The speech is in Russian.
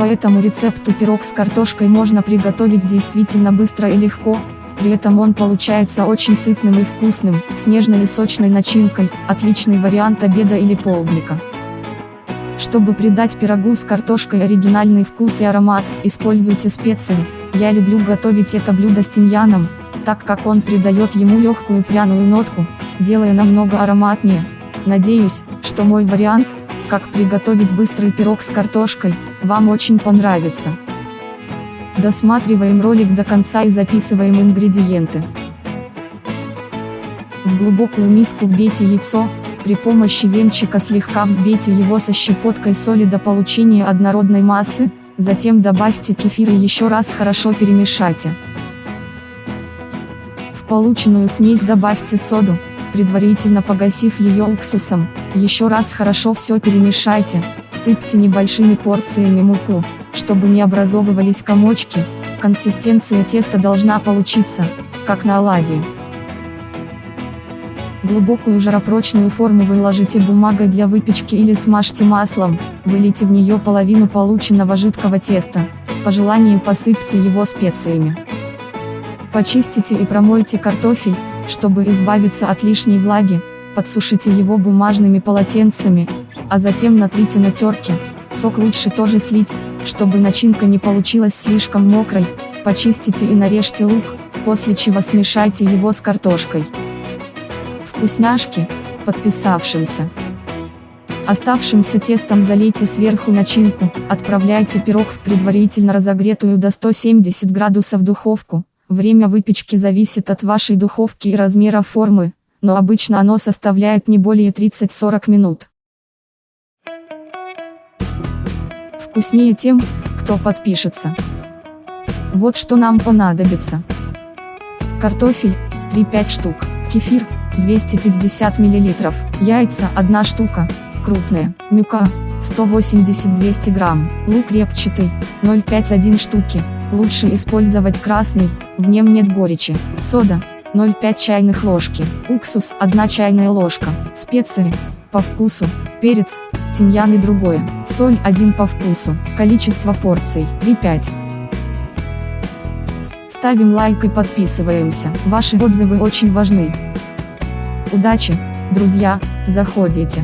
По этому рецепту пирог с картошкой можно приготовить действительно быстро и легко, при этом он получается очень сытным и вкусным, с нежной и сочной начинкой, отличный вариант обеда или полдника. Чтобы придать пирогу с картошкой оригинальный вкус и аромат, используйте специи. Я люблю готовить это блюдо с тимьяном, так как он придает ему легкую пряную нотку, делая намного ароматнее. Надеюсь, что мой вариант, как приготовить быстрый пирог с картошкой, вам очень понравится. Досматриваем ролик до конца и записываем ингредиенты. В глубокую миску вбейте яйцо, при помощи венчика слегка взбейте его со щепоткой соли до получения однородной массы, затем добавьте кефир и еще раз хорошо перемешайте. В полученную смесь добавьте соду, предварительно погасив ее уксусом, еще раз хорошо все перемешайте, всыпьте небольшими порциями муку, чтобы не образовывались комочки, консистенция теста должна получиться, как на оладьи. Глубокую жаропрочную форму выложите бумагой для выпечки или смажьте маслом, вылейте в нее половину полученного жидкого теста, по желанию посыпьте его специями. Почистите и промойте картофель, чтобы избавиться от лишней влаги, подсушите его бумажными полотенцами, а затем натрите на терке, сок лучше тоже слить, чтобы начинка не получилась слишком мокрой, почистите и нарежьте лук, после чего смешайте его с картошкой вкусняшки, подписавшимся. Оставшимся тестом залейте сверху начинку, отправляйте пирог в предварительно разогретую до 170 градусов духовку. Время выпечки зависит от вашей духовки и размера формы, но обычно оно составляет не более 30-40 минут. Вкуснее тем, кто подпишется. Вот что нам понадобится. Картофель, 3-5 штук, кефир, 250 мл, яйца 1 штука, крупные, мюка, 180-200 грамм, лук репчатый, 0,5-1 штуки, лучше использовать красный, в нем нет горечи, сода, 0,5 чайных ложки, уксус 1 чайная ложка, специи, по вкусу, перец, тимьян и другое, соль 1 по вкусу, количество порций 3-5. Ставим лайк и подписываемся, ваши отзывы очень важны. Удачи, друзья, заходите.